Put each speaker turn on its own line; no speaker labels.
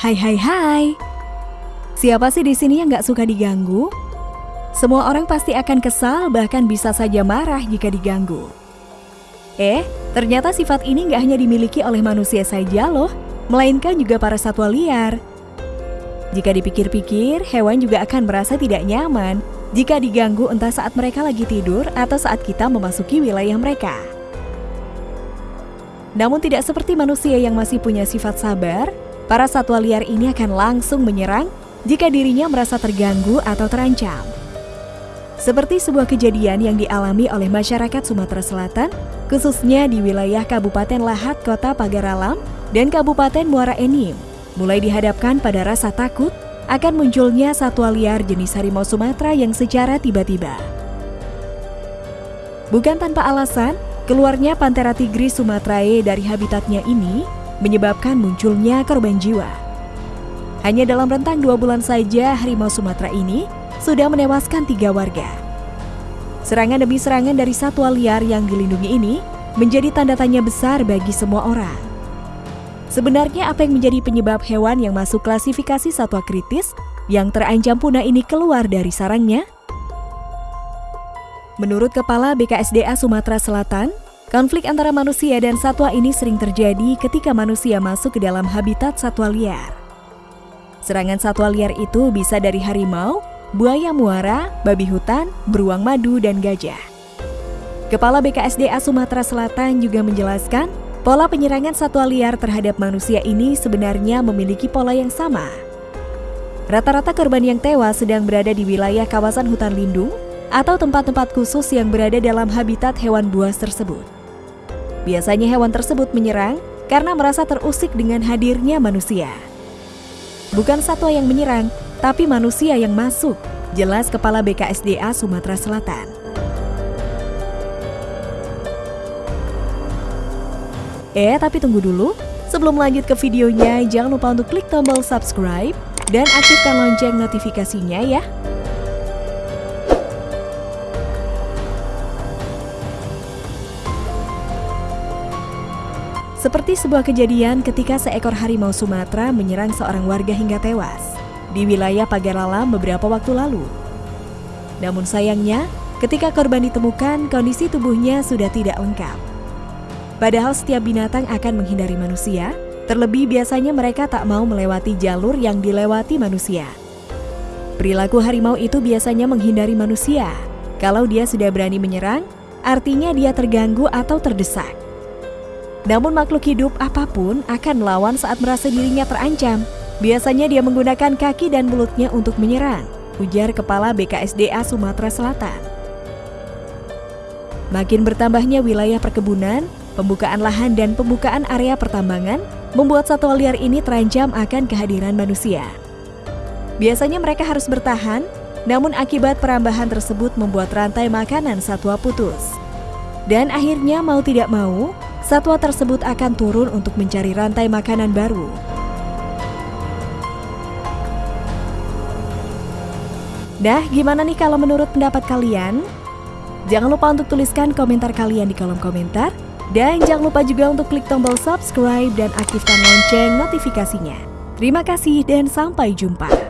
Hai hai hai. Siapa sih di sini yang nggak suka diganggu? Semua orang pasti akan kesal bahkan bisa saja marah jika diganggu. Eh, ternyata sifat ini nggak hanya dimiliki oleh manusia saja loh, melainkan juga para satwa liar. Jika dipikir-pikir, hewan juga akan merasa tidak nyaman jika diganggu entah saat mereka lagi tidur atau saat kita memasuki wilayah mereka. Namun tidak seperti manusia yang masih punya sifat sabar, para satwa liar ini akan langsung menyerang jika dirinya merasa terganggu atau terancam. Seperti sebuah kejadian yang dialami oleh masyarakat Sumatera Selatan, khususnya di wilayah Kabupaten Lahat Kota Pagaralam dan Kabupaten Muara Enim, mulai dihadapkan pada rasa takut akan munculnya satwa liar jenis harimau Sumatera yang secara tiba-tiba. Bukan tanpa alasan, keluarnya Panthera tigris sumatrae dari habitatnya ini menyebabkan munculnya korban jiwa. Hanya dalam rentang dua bulan saja, harimau Sumatera ini sudah menewaskan tiga warga. Serangan demi serangan dari satwa liar yang dilindungi ini menjadi tanda tanya besar bagi semua orang. Sebenarnya apa yang menjadi penyebab hewan yang masuk klasifikasi satwa kritis yang terancam punah ini keluar dari sarangnya? Menurut Kepala BKSDA Sumatera Selatan, Konflik antara manusia dan satwa ini sering terjadi ketika manusia masuk ke dalam habitat satwa liar. Serangan satwa liar itu bisa dari harimau, buaya muara, babi hutan, beruang madu, dan gajah. Kepala BKSDA Sumatera Selatan juga menjelaskan, pola penyerangan satwa liar terhadap manusia ini sebenarnya memiliki pola yang sama. Rata-rata korban yang tewas sedang berada di wilayah kawasan hutan lindung atau tempat-tempat khusus yang berada dalam habitat hewan buas tersebut. Biasanya hewan tersebut menyerang karena merasa terusik dengan hadirnya manusia. Bukan satwa yang menyerang, tapi manusia yang masuk, jelas Kepala BKSDA Sumatera Selatan. Eh, tapi tunggu dulu. Sebelum lanjut ke videonya, jangan lupa untuk klik tombol subscribe dan aktifkan lonceng notifikasinya ya. Seperti sebuah kejadian ketika seekor harimau Sumatera menyerang seorang warga hingga tewas di wilayah Pagaralam beberapa waktu lalu. Namun sayangnya, ketika korban ditemukan, kondisi tubuhnya sudah tidak lengkap. Padahal setiap binatang akan menghindari manusia, terlebih biasanya mereka tak mau melewati jalur yang dilewati manusia. Perilaku harimau itu biasanya menghindari manusia. Kalau dia sudah berani menyerang, artinya dia terganggu atau terdesak. Namun makhluk hidup apa pun akan melawan saat merasa dirinya terancam. Biasanya dia menggunakan kaki dan mulutnya untuk menyerang, ujar Kepala BKSDA Sumatera Selatan. Makin bertambahnya wilayah perkebunan, pembukaan lahan dan pembukaan area pertambangan membuat satwa liar ini terancam akan kehadiran manusia. Biasanya mereka harus bertahan, namun akibat perambahan tersebut membuat rantai makanan satwa putus. Dan akhirnya mau tidak mau, satwa tersebut akan turun untuk mencari rantai makanan baru. Nah, gimana nih kalau menurut pendapat kalian? Jangan lupa untuk tuliskan komentar kalian di kolom komentar. Dan jangan lupa juga untuk klik tombol subscribe dan aktifkan lonceng notifikasinya. Terima kasih dan sampai jumpa.